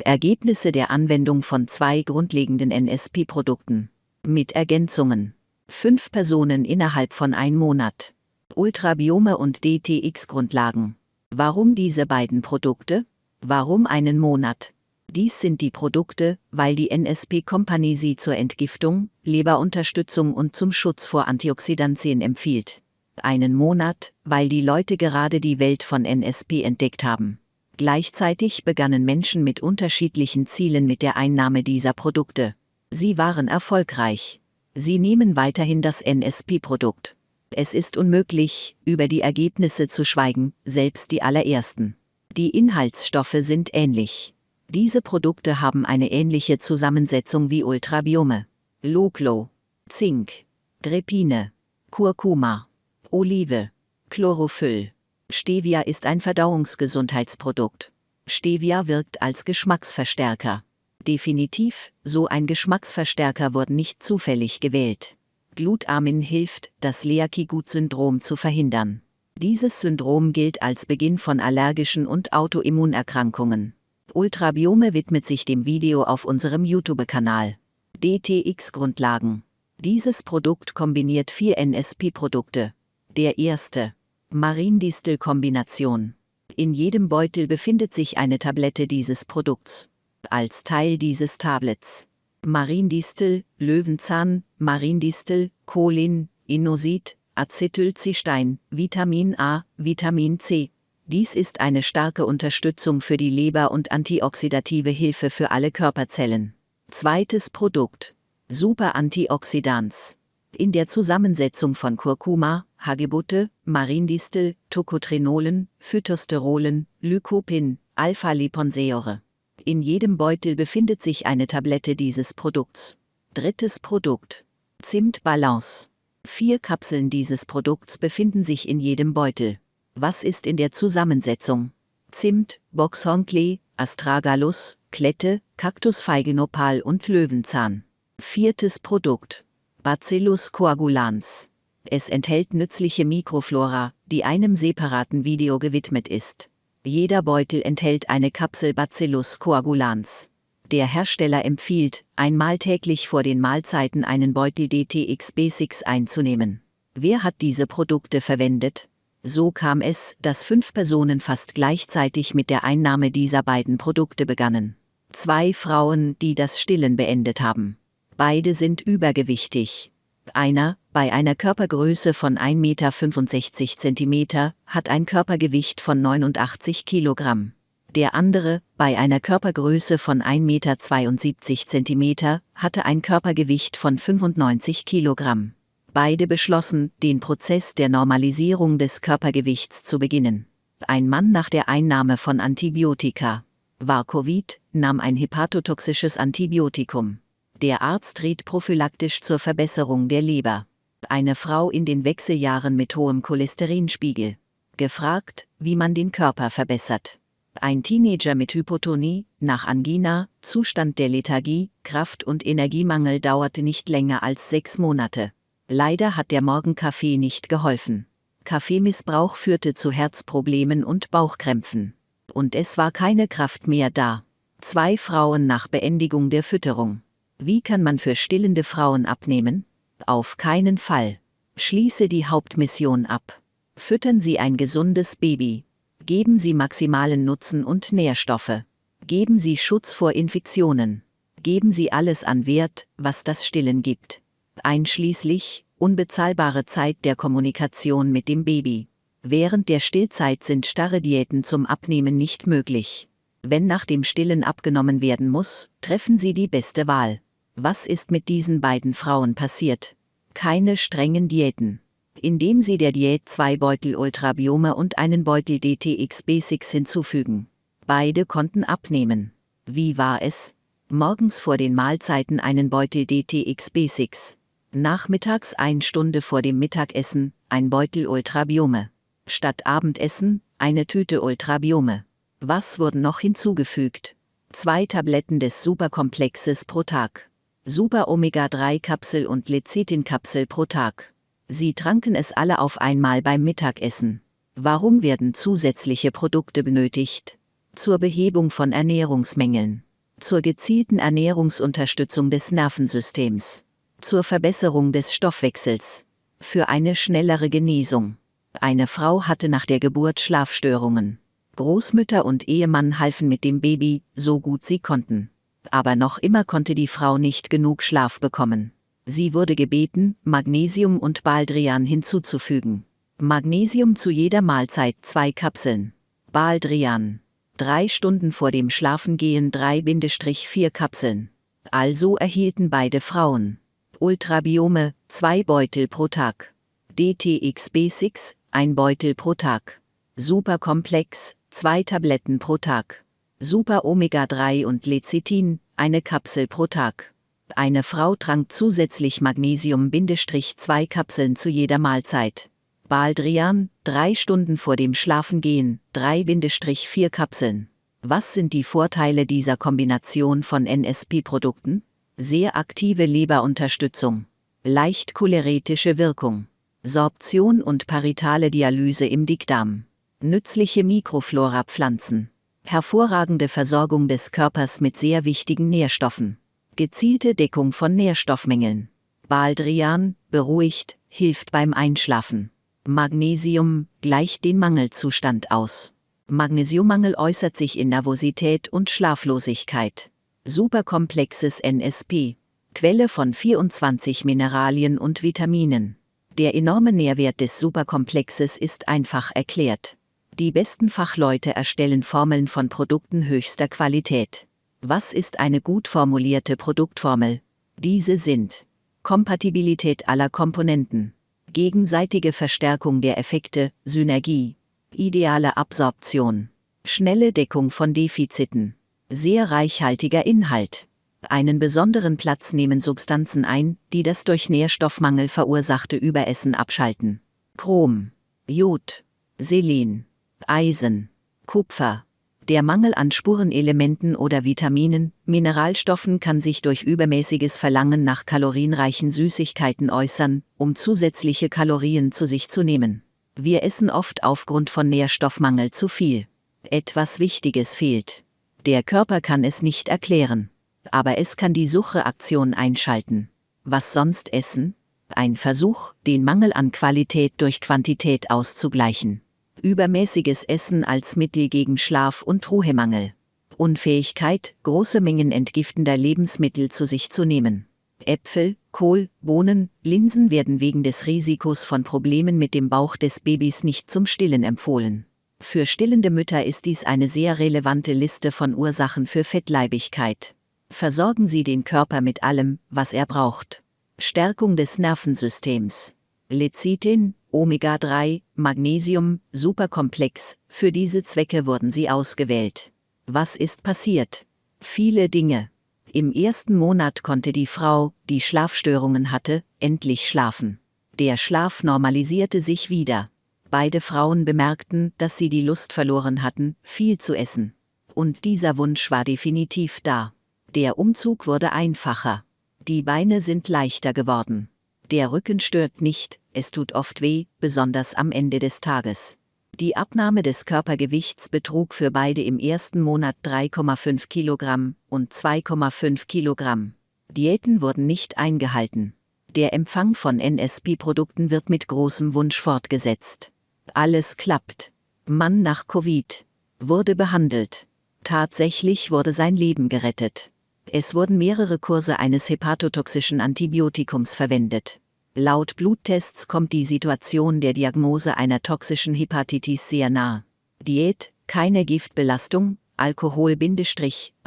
Ergebnisse der Anwendung von zwei grundlegenden NSP-Produkten. Mit Ergänzungen. Fünf Personen innerhalb von ein Monat. Ultrabiome und DTX-Grundlagen. Warum diese beiden Produkte? Warum einen Monat? Dies sind die Produkte, weil die NSP Company sie zur Entgiftung, Leberunterstützung und zum Schutz vor Antioxidantien empfiehlt. Einen Monat, weil die Leute gerade die Welt von NSP entdeckt haben. Gleichzeitig begannen Menschen mit unterschiedlichen Zielen mit der Einnahme dieser Produkte. Sie waren erfolgreich. Sie nehmen weiterhin das NSP-Produkt. Es ist unmöglich, über die Ergebnisse zu schweigen, selbst die allerersten. Die Inhaltsstoffe sind ähnlich. Diese Produkte haben eine ähnliche Zusammensetzung wie Ultrabiome. Loglo, Zink, Drepine, Kurkuma, Olive, Chlorophyll. Stevia ist ein Verdauungsgesundheitsprodukt. Stevia wirkt als Geschmacksverstärker. Definitiv, so ein Geschmacksverstärker wurde nicht zufällig gewählt. Glutamin hilft, das Leaky-Gut-Syndrom zu verhindern. Dieses Syndrom gilt als Beginn von allergischen und Autoimmunerkrankungen. Ultrabiome widmet sich dem Video auf unserem YouTube-Kanal. DTX-Grundlagen. Dieses Produkt kombiniert vier NSP-Produkte. Der erste, Marindistel-Kombination. In jedem Beutel befindet sich eine Tablette dieses Produkts. Als Teil dieses Tablets. Marindistel, Löwenzahn, Marindistel, Cholin, Inosit, Acetylcystein, Vitamin A, Vitamin C. Dies ist eine starke Unterstützung für die Leber und antioxidative Hilfe für alle Körperzellen. Zweites Produkt. Super Antioxidans in der Zusammensetzung von Kurkuma, Hagebutte, Marindistel, Tocotrenolen, Phytosterolen, Lycopin, Alpha-Liponsäure. In jedem Beutel befindet sich eine Tablette dieses Produkts. Drittes Produkt. Zimtbalance. Vier Kapseln dieses Produkts befinden sich in jedem Beutel. Was ist in der Zusammensetzung? Zimt, Boxhornklee, Astragalus, Klette, Kaktusfeigenopal und Löwenzahn. Viertes Produkt. Bacillus coagulans. Es enthält nützliche Mikroflora, die einem separaten Video gewidmet ist. Jeder Beutel enthält eine Kapsel Bacillus coagulans. Der Hersteller empfiehlt, einmal täglich vor den Mahlzeiten einen Beutel DTX B6 einzunehmen. Wer hat diese Produkte verwendet? So kam es, dass fünf Personen fast gleichzeitig mit der Einnahme dieser beiden Produkte begannen. Zwei Frauen, die das Stillen beendet haben. Beide sind übergewichtig. Einer, bei einer Körpergröße von 1,65 Meter, hat ein Körpergewicht von 89 Kilogramm. Der andere, bei einer Körpergröße von 1,72 Meter, hatte ein Körpergewicht von 95 Kilogramm. Beide beschlossen, den Prozess der Normalisierung des Körpergewichts zu beginnen. Ein Mann nach der Einnahme von Antibiotika. War Covid, nahm ein hepatotoxisches Antibiotikum. Der Arzt riet prophylaktisch zur Verbesserung der Leber. Eine Frau in den Wechseljahren mit hohem Cholesterinspiegel. Gefragt, wie man den Körper verbessert. Ein Teenager mit Hypotonie, nach Angina, Zustand der Lethargie, Kraft- und Energiemangel dauerte nicht länger als sechs Monate. Leider hat der Morgenkaffee nicht geholfen. Kaffeemissbrauch führte zu Herzproblemen und Bauchkrämpfen. Und es war keine Kraft mehr da. Zwei Frauen nach Beendigung der Fütterung. Wie kann man für stillende Frauen abnehmen? Auf keinen Fall. Schließe die Hauptmission ab. Füttern Sie ein gesundes Baby. Geben Sie maximalen Nutzen und Nährstoffe. Geben Sie Schutz vor Infektionen. Geben Sie alles an Wert, was das Stillen gibt. Einschließlich unbezahlbare Zeit der Kommunikation mit dem Baby. Während der Stillzeit sind starre Diäten zum Abnehmen nicht möglich. Wenn nach dem Stillen abgenommen werden muss, treffen Sie die beste Wahl. Was ist mit diesen beiden Frauen passiert? Keine strengen Diäten. Indem sie der Diät zwei Beutel Ultrabiome und einen Beutel DTX Basics hinzufügen. Beide konnten abnehmen. Wie war es? Morgens vor den Mahlzeiten einen Beutel DTX Basics. Nachmittags ein Stunde vor dem Mittagessen ein Beutel Ultrabiome. Statt Abendessen eine Tüte Ultrabiome. Was wurden noch hinzugefügt? Zwei Tabletten des Superkomplexes pro Tag. Super Omega-3-Kapsel und Lecithin-Kapsel pro Tag. Sie tranken es alle auf einmal beim Mittagessen. Warum werden zusätzliche Produkte benötigt? Zur Behebung von Ernährungsmängeln. zur gezielten Ernährungsunterstützung des Nervensystems, zur Verbesserung des Stoffwechsels, für eine schnellere Genesung. Eine Frau hatte nach der Geburt Schlafstörungen. Großmütter und Ehemann halfen mit dem Baby, so gut sie konnten. Aber noch immer konnte die Frau nicht genug Schlaf bekommen. Sie wurde gebeten, Magnesium und Baldrian hinzuzufügen. Magnesium zu jeder Mahlzeit zwei Kapseln. Baldrian. Drei Stunden vor dem Schlafengehen 3-4 Kapseln. Also erhielten beide Frauen. Ultrabiome, zwei Beutel pro Tag. DTXB6, ein Beutel pro Tag. Superkomplex, zwei Tabletten pro Tag. Super Omega 3 und Lecithin, eine Kapsel pro Tag. Eine Frau trank zusätzlich Magnesium-2 Kapseln zu jeder Mahlzeit. Baldrian, drei Stunden vor dem Schlafengehen, 3-4 Kapseln. Was sind die Vorteile dieser Kombination von NSP-Produkten? Sehr aktive Leberunterstützung. Leicht choleretische Wirkung. Sorption und paritale Dialyse im Dickdarm. Nützliche Mikroflora-Pflanzen. Hervorragende Versorgung des Körpers mit sehr wichtigen Nährstoffen. Gezielte Deckung von Nährstoffmängeln. Baldrian, beruhigt, hilft beim Einschlafen. Magnesium gleicht den Mangelzustand aus. Magnesiummangel äußert sich in Nervosität und Schlaflosigkeit. Superkomplexes NSP. Quelle von 24 Mineralien und Vitaminen. Der enorme Nährwert des Superkomplexes ist einfach erklärt. Die besten Fachleute erstellen Formeln von Produkten höchster Qualität. Was ist eine gut formulierte Produktformel? Diese sind Kompatibilität aller Komponenten, gegenseitige Verstärkung der Effekte, Synergie, ideale Absorption, schnelle Deckung von Defiziten, sehr reichhaltiger Inhalt. Einen besonderen Platz nehmen Substanzen ein, die das durch Nährstoffmangel verursachte Überessen abschalten. Chrom, Jod, Selen, Eisen, Kupfer. Der Mangel an Spurenelementen oder Vitaminen, Mineralstoffen kann sich durch übermäßiges Verlangen nach kalorienreichen Süßigkeiten äußern, um zusätzliche Kalorien zu sich zu nehmen. Wir essen oft aufgrund von Nährstoffmangel zu viel. Etwas Wichtiges fehlt. Der Körper kann es nicht erklären. Aber es kann die Suchreaktion einschalten. Was sonst essen? Ein Versuch, den Mangel an Qualität durch Quantität auszugleichen. Übermäßiges Essen als Mittel gegen Schlaf- und Ruhemangel. Unfähigkeit, große Mengen entgiftender Lebensmittel zu sich zu nehmen. Äpfel, Kohl, Bohnen, Linsen werden wegen des Risikos von Problemen mit dem Bauch des Babys nicht zum Stillen empfohlen. Für stillende Mütter ist dies eine sehr relevante Liste von Ursachen für Fettleibigkeit. Versorgen Sie den Körper mit allem, was er braucht. Stärkung des Nervensystems. Lecithin, Omega-3, Magnesium, superkomplex, für diese Zwecke wurden sie ausgewählt. Was ist passiert? Viele Dinge. Im ersten Monat konnte die Frau, die Schlafstörungen hatte, endlich schlafen. Der Schlaf normalisierte sich wieder. Beide Frauen bemerkten, dass sie die Lust verloren hatten, viel zu essen. Und dieser Wunsch war definitiv da. Der Umzug wurde einfacher. Die Beine sind leichter geworden. Der Rücken stört nicht, es tut oft weh, besonders am Ende des Tages. Die Abnahme des Körpergewichts betrug für beide im ersten Monat 3,5 Kilogramm und 2,5 Kilogramm. Diäten wurden nicht eingehalten. Der Empfang von NSP-Produkten wird mit großem Wunsch fortgesetzt. Alles klappt. Mann nach Covid. Wurde behandelt. Tatsächlich wurde sein Leben gerettet. Es wurden mehrere Kurse eines hepatotoxischen Antibiotikums verwendet. Laut Bluttests kommt die Situation der Diagnose einer toxischen Hepatitis sehr nah. Diät, keine Giftbelastung, Alkohol-,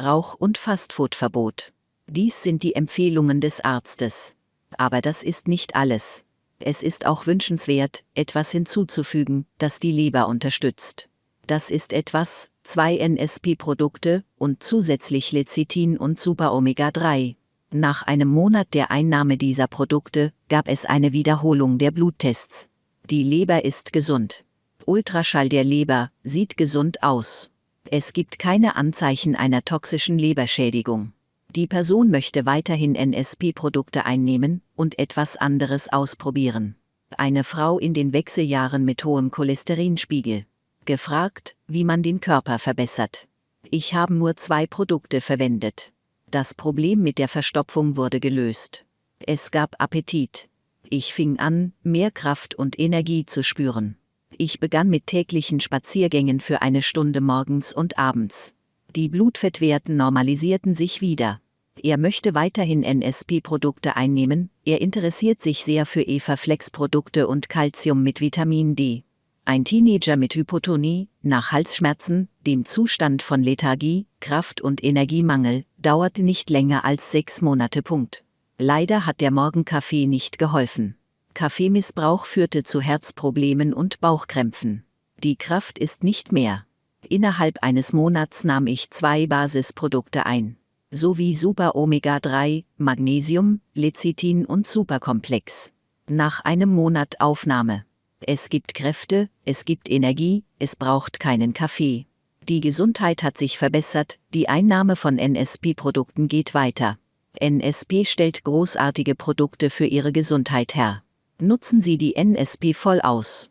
Rauch- und Fastfood-Verbot. Dies sind die Empfehlungen des Arztes. Aber das ist nicht alles. Es ist auch wünschenswert, etwas hinzuzufügen, das die Leber unterstützt. Das ist etwas, zwei NSP-Produkte und zusätzlich Lecithin und Super-Omega-3. Nach einem Monat der Einnahme dieser Produkte gab es eine Wiederholung der Bluttests. Die Leber ist gesund. Ultraschall der Leber sieht gesund aus. Es gibt keine Anzeichen einer toxischen Leberschädigung. Die Person möchte weiterhin NSP-Produkte einnehmen und etwas anderes ausprobieren. Eine Frau in den Wechseljahren mit hohem Cholesterinspiegel gefragt, wie man den Körper verbessert. Ich habe nur zwei Produkte verwendet. Das Problem mit der Verstopfung wurde gelöst. Es gab Appetit. Ich fing an, mehr Kraft und Energie zu spüren. Ich begann mit täglichen Spaziergängen für eine Stunde morgens und abends. Die Blutfettwerten normalisierten sich wieder. Er möchte weiterhin NSP-Produkte einnehmen, er interessiert sich sehr für Eva-Flex-Produkte und Calcium mit Vitamin D. Ein Teenager mit Hypotonie, nach Halsschmerzen, dem Zustand von Lethargie, Kraft- und Energiemangel, dauert nicht länger als sechs Monate. Punkt. Leider hat der Morgenkaffee nicht geholfen. Kaffeemissbrauch führte zu Herzproblemen und Bauchkrämpfen. Die Kraft ist nicht mehr. Innerhalb eines Monats nahm ich zwei Basisprodukte ein, sowie Super Omega 3, Magnesium, Lecithin und Superkomplex. Nach einem Monat Aufnahme. Es gibt Kräfte, es gibt Energie, es braucht keinen Kaffee. Die Gesundheit hat sich verbessert, die Einnahme von NSP-Produkten geht weiter. NSP stellt großartige Produkte für Ihre Gesundheit her. Nutzen Sie die NSP voll aus.